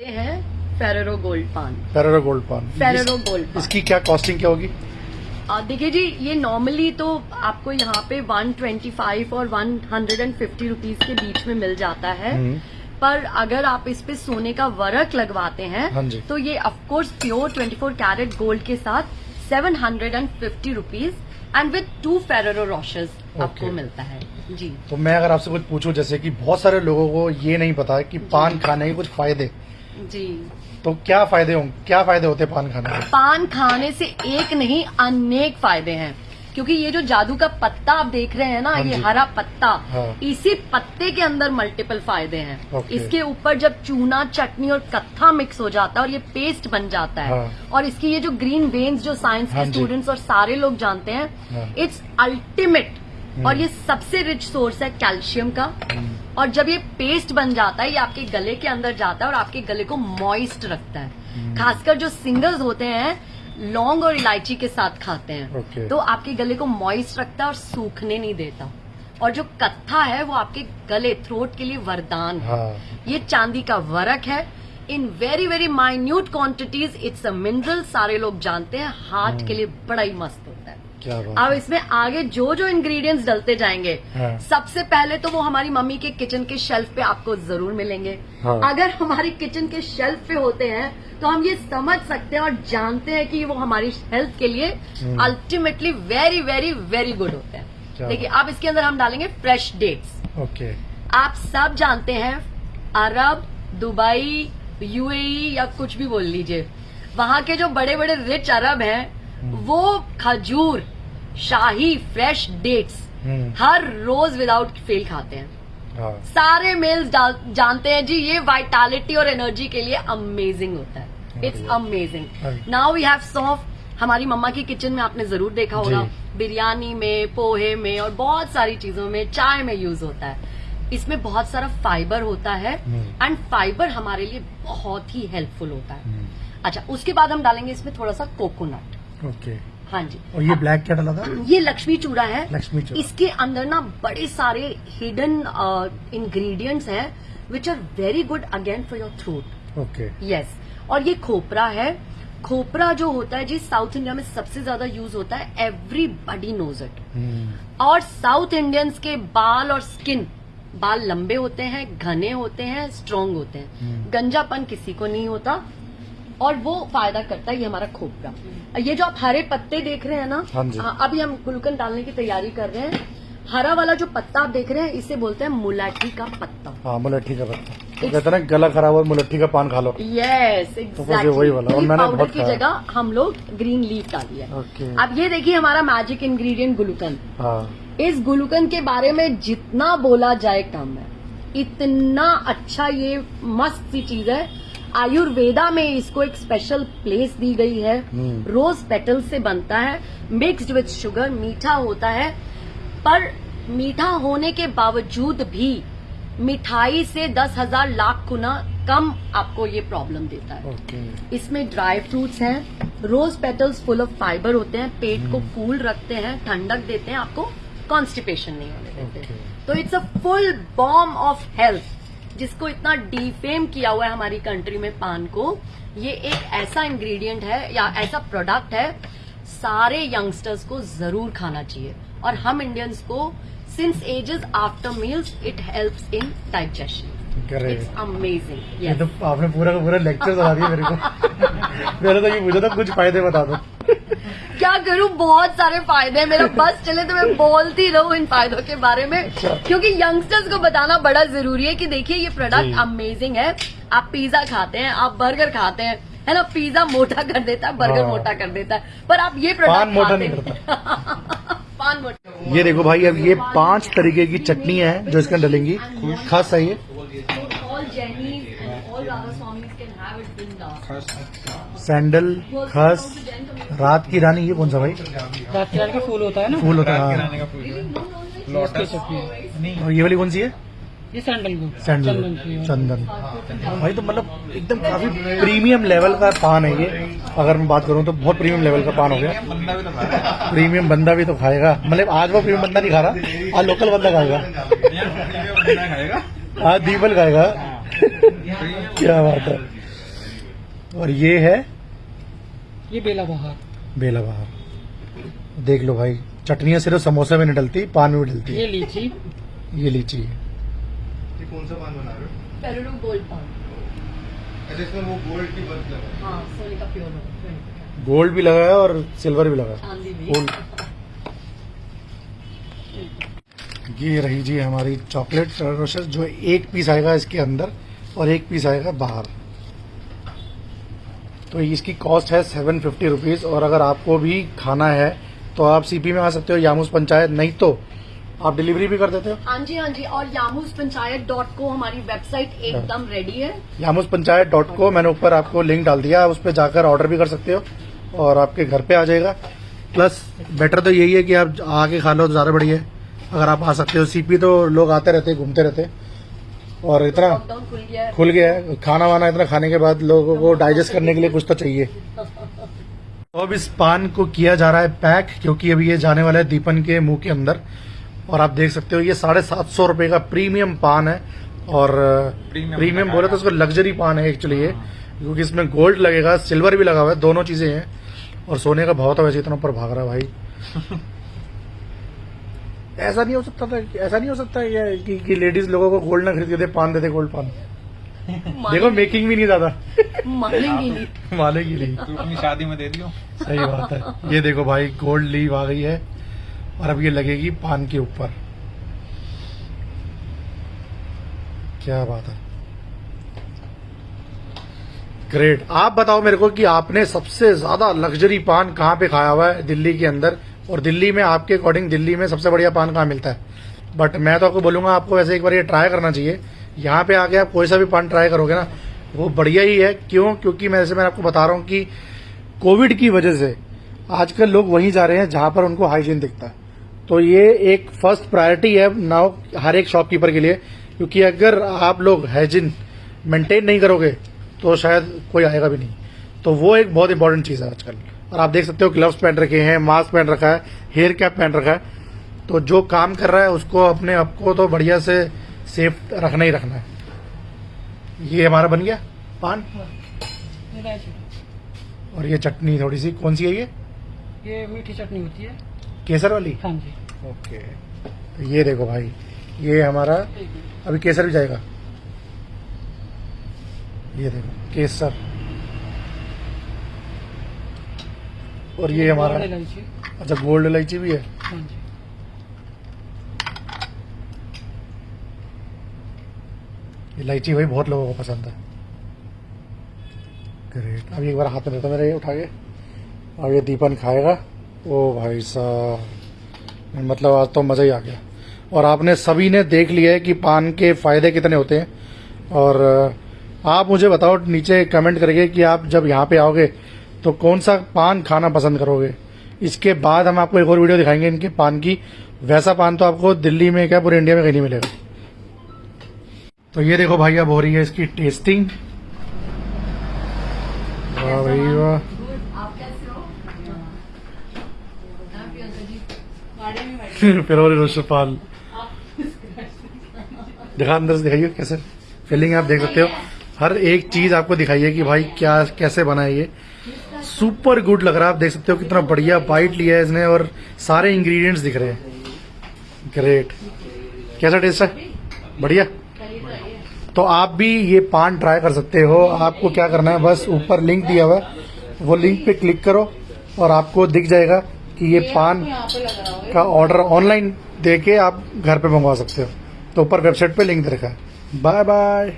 ये है Ferrero gold paan Ferrero gold paan Ferrero gold paan इसकी क्या कॉस्टिंग क्या होगी? देखिए जी ये नॉर्मली तो आपको यहाँ पे 125 और 150 रुपीस के बीच में मिल जाता है। हम्म। पर अगर आप इस पे सोने का वर्क लगवाते हैं हाँ तो ये ऑफकोर्स प्योर 24 कैरेट गोल्ड के साथ 750 rupees and with two Ferrero Rochers आपको. मिलता है। जी। तो मैं अगर आपसे कुछ पूछूँ जैसे कि बहुत सारे लोगों को ये नहीं पता है कि पान खाने के कुछ फ़ायदे। जी। तो क्या फ़ायदे होंगे क्या फ़ायदे होते पान खाने के? पान खाने से एक नहीं अनेक फ़ायदे हैं। क्योंकि ये जो जादू का पत्ता आप देख रहे हैं ना हाँ ये हरा पत्ता हाँ। इसी पत्ते के अंदर मल्टीपल फ़ायदे हैं। इसके ऊपर जब चूना चटनी और कत्था मिक्स हो जाता है और ये पेस्ट बन जाता है हाँ। और इसकी ये जो ग्रीन वेन्स जो साइंस हाँ के स्टूडेंट्स और सारे लोग जानते हाँ। हैं। इट्स अल्टीमेट और ये सबसे रिच सोर्स है कैल्शियम का। और जब ये पेस्ट बन जाता है ये आपके गले के अंदर जाता है और आपके गले को मॉइस्ट रखता है। खासकर जो सिंगर्स होते हैं लौंग और इलायची के साथ खाते हैं। ओके। तो आपके गले को मॉइस्ट रखता है और सूखने नहीं देता। और जो कत्था है वो आपके गले थ्रोट के लिए वरदान है। हाँ। ये चांदी का वरक है। In very very minute quantities it's a mineral सारे लोग जानते हैं। हार्ट के लिए बड़ा ही मस्त अब इसमें आगे जो जो इंग्रेडिएंट्स डलते जाएँगे हाँ। सबसे पहले तो वो हमारी मम्मी के किचन के शेल्फ पे आपको ज़रूर मिलेंगे। हाँ। अगर हमारी किचन के शेल्फ पे होते हैं तो हम ये समझ सकते हैं और जानते हैं कि वो हमारी हेल्थ के लिए हम्म। Ultimately very very very good होते हैं। देखिए अब इसके अंदर हम डालेंगे फ्रेश डेट्स ओके। आप सब जानते हैं अरब दुबई यूएई या कुछ भी बोल लीजिए वहाँ के जो बड़े बड़े रिच अरब हैं वो खजूर शाही फ्रेश डेट्स हम्म, हर रोज विदाउट फेल खाते हैं। हाँ। सारे मेल्स जानते हैं जी ये वाइटालिटी और एनर्जी के लिए अमेजिंग होता है। It's amazing. Now we have saunf हमारी मम्मा की किचन में आपने ज़रूर देखा होगा। बिरयानी में पोहे में और बहुत सारी चीज़ों में चाय में यूज़ होता है। इसमें बहुत सारा फाइबर होता है हम्म। एंड फाइबर हमारे लिए बहुत ही हेल्पफुल होता है। हम्म, अच्छा उसके बाद हम डालेंगे इसमें थोड़ा सा कोकोनट ओके हाँ जी। और ये ब्लैक क्या डाला था? ये लक्ष्मी चूड़ा है। लक्ष्मी चूड़ा। इसके अंदर ना बड़े सारे हिडन इंग्रेडिएंट्स हैं which are very good again for your throat okay yes और ये खोपरा है। खोपरा जो होता है जी साउथ इंडिया में सबसे ज़्यादा यूज़ होता है एवरीबडी नोज़ इट और साउथ इंडियंस के बाल और स्किन बाल लंबे होते हैं घने होते हैं स्ट्रांग होते हैं। हम्म। गंजापन किसी को नहीं होता। और वो फ़ायदा करता है ये हमारा खोपरा ये जो आप हरे पत्ते देख रहे हैं ना हाँ अभी हम गुलकन डालने की तैयारी कर रहे हैं। हरा वाला जो पत्ता आप देख रहे हैं इसे बोलते हैं मुलाठी का पत्ता। हाँ मुलट्ठी का पत्ता। तो कहते हैं ना गला खराब हो मुलट्ठी का पान खा लो। यस तो ये वही वाला, और मैंने बहुत की जगह हम लोग ग्रीन लीफ डाली है। ओके अब ये देखिए हमारा मैजिक इंग्रेडिएंट गुलकन हाँ। इस गुलकन के बारे में जितना बोला जाए कम है इतना अच्छा ये मस्त सी चीज़ है। आयुर्वेदा में इसको एक स्पेशल प्लेस दी गई है। हम्म। रोज पेटल से बनता है। मिक्स्ड विथ शुगर मीठा होता है। पर मीठा होने के बावजूद भी मिठाई से दस हज़ार लाख गुना कम आपको ये प्रॉब्लम देता है। ओके इसमें ड्राई फ्रूट्स हैं। Rose petals full of fibre होते हैं। पेट को कूल रखते हैं ठंडक देते हैं आपको कॉन्स्टिपेशन नहीं होने देते। Okay. तो it's a full bomb of health जिसको इतना डिफेम किया हुआ है हमारी कंट्री में पान को ये एक ऐसा इंग्रेडिएंट है या ऐसा प्रोडक्ट है सारे यंगस्टर्स को ज़रूर खाना चाहिए। और हम इंडियंस को since ages after meals it helps in digestion amazing ये तो आपने पूरा का पूरा लेक्चर सुना दिया मेरे को। मैंने तो ये पूछा था कुछ फ़ायदे बता दो। क्या करूँ? बहुत सारे फ़ायदे हैं। मेरा बस चले तो मैं बोलती रहूँ इन फायदों के बारे में। अच्छा। क्योंकि यंगस्टर्स को बताना बड़ा ज़रूरी है कि देखिए ये प्रोडक्ट अमेजिंग है। आप पिज्जा खाते हैं आप बर्गर खाते हैं है ना? पिज्जा मोटा कर देता है बर्गर हाँ। मोटा कर देता है। पर आप ये प्रोडक्ट मोटा नहीं करता। पान मोटा। ये देखो भाई अब ये पाँच तरीके की चटनी है जो इसके अंदर डलेंगी। खास सही है. सैंडल खस। रात की रानी ये कौन सा भाई? रात की रानी का फूल होता है ना। फूल होता है हाँ। और ये वाली कौन सी है? ये सैंडल सैंडल। चंदन चंदन। भाई तो मतलब एकदम काफ़ी प्रीमियम लेवल का पान है ये। अगर मैं बात करूँ तो बहुत प्रीमियम लेवल का पान हो गया। प्रीमियम बंदा भी तो खाएगा। मतलब आज वो प्रीमियम बंदा नहीं खा रहा। आज लोकल बंदा खाएगा। आज दीपल खाएगा। क्या बात है। और ये है? ये बेला बहार। बेला बहार देख लो भाई चटनियाँ सिर्फ़ समोसे में नहीं डलती पान में भी डलती ये है लीची। ये लीची। ये कौन सा पान बना रहे हो? गोल्ड पान। अच्छा इसमें वो गोल्ड की है। हाँ सोने का प्योर। गोल्ड भी लगा है और सिल्वर भी लगा है गोल्ड। ये रही जी हमारी चॉकलेट जो एक पीस आएगा इसके अंदर और एक पीस आएगा बाहर। तो इसकी कॉस्ट है सेवन फिफ्टी रुपीज़ और अगर आपको भी खाना है तो आप सीपी में आ सकते हो यामूस पंचायत नहीं तो आप डिलीवरी भी कर देते हो। हाँ जी हाँ जी और यामूस पंचायत डॉट को हमारी वेबसाइट एकदम रेडी है। यामूस पंचायत डॉट को मैंने ऊपर आपको लिंक डाल दिया आप उस पर जाकर ऑर्डर भी कर सकते हो और आपके घर पे आ जाएगा। प्लस बेटर तो यही है कि आप आके खा लो तो ज़्यादा बढ़िया है। अगर आप आ सकते हो सीपी तो लोग आते रहते घूमते रहते और इतना खुल गया है। खुल गया है। खाना वाना इतना खाने के बाद लोगों को डाइजेस्ट करने के लिए कुछ तो चाहिए। तो अब इस पान को किया जा रहा है पैक क्योंकि अभी ये जाने वाला है दीपन के मुँह के अंदर। और आप देख सकते हो ये साढ़े सात सौ रुपए का प्रीमियम पान है। और प्रीमियम बोले तो उसको लग्जरी पान है एक्चुअली ये। क्योंकि इसमें गोल्ड लगेगा सिल्वर भी लगा हुआ है दोनों चीज़ें हैं। और सोने का भाव तो वैसे इतना ऊपर भाग रहा है भाई। ऐसा नहीं हो सकता था ऐसा नहीं हो सकता है कि, कि लेडीज़ लोगों को गोल्ड ना खरीद के दे पान देते गोल्ड पान। देखो मेकिंग भी नहीं ज़्यादा। मानेंगी नहीं। मानेगी नहीं। तू अपनी शादी में दे दियो। सही बात है। ये देखो भाई गोल्ड लीव आ गई है और अब ये लगेगी पान के ऊपर। क्या बात है। ग्रेट आप बताओ मेरे को कि आपने सबसे ज़्यादा लग्जरी पान कहाँ पे खाया हुआ है? दिल्ली के अंदर और दिल्ली में आपके अकॉर्डिंग दिल्ली में सबसे बढ़िया पान कहाँ मिलता है? बट मैं तो आपको बोलूँगा, आपको वैसे एक बार ये ट्राई करना चाहिए। यहाँ पे आके आप कोई सा भी पान ट्राई करोगे ना, वो बढ़िया ही है। क्यों? क्योंकि मैं जैसे मैं आपको बता रहा हूँ कि कोविड की वजह से आजकल लोग वहीं जा रहे हैं जहाँ पर उनको हाइजीन दिखता है। तो ये एक फ़र्स्ट प्रायोरिटी है नाउ हर एक शॉपकीपर के लिए। क्योंकि अगर आप लोग हाइजीन मेंटेन नहीं करोगे तो शायद कोई आएगा भी नहीं। तो वो एक बहुत इंपॉर्टेंट चीज़ है आजकल। और आप देख सकते हो ग्लव्स पहन रखे हैं मास्क पहन रखा है हेयर कैप पहन रखा है। तो जो काम कर रहा है उसको अपने आप को तो बढ़िया से सेफ़ रखना ही रखना है। ये हमारा बन गया पान। और ये चटनी थोड़ी सी कौन सी है ये? ये मीठी चटनी होती है। केसर वाली? हाँ जी। ओके। तो ये देखो भाई ये हमारा अभी केसर भी जाएगा। ये देखो केसर। और ये हमारा अच्छा गोल्ड इलायची भी है। हाँ इलायची भाई बहुत लोगों को पसंद है। ग्रेट अभी एक बार हाथ में देता मेरे ये उठा के अब ये दीपन खाएगा। ओ भाई साहब मतलब आज तो मज़ा ही आ गया। और आपने सभी ने देख लिया है कि पान के फ़ायदे कितने होते हैं। और आप मुझे बताओ नीचे कमेंट करके कि आप जब यहाँ पे आओगे तो कौन सा पान खाना पसंद करोगे? इसके बाद हम आपको एक और वीडियो दिखाएँगे इनके पान की। वैसा पान तो आपको दिल्ली में क्या पूरे इंडिया में कहीं नहीं मिलेगा। तो ये देखो भाई अब हो रही है इसकी टेस्टिंग वाह भाई वाह। आप कैसे प्रियंका जी गाड़ी में बैठे फिर और रोशपाल दिखा अंदर से दिखाइए कैसे। फीलिंग आप देख सकते हो। हर एक चीज़ आपको दिखाइए कि भाई क्या कैसे बना है ये। सुपर गुड लग रहा है। आप देख सकते हो कितना बढ़िया बाइट लिया है इसने और सारे इंग्रेडिएंट्स दिख रहे हैं। ग्रेट कैसा टेस्ट है? बढ़िया। तो आप भी ये पान ट्राई कर सकते हो। आपको क्या करना है? बस ऊपर लिंक दिया हुआ है। वो लिंक पे क्लिक करो और आपको दिख जाएगा कि ये पान का ऑर्डर ऑनलाइन दे के आप घर पे मंगवा सकते हो। तो ऊपर वेबसाइट पे लिंक दे रखा है। Bye bye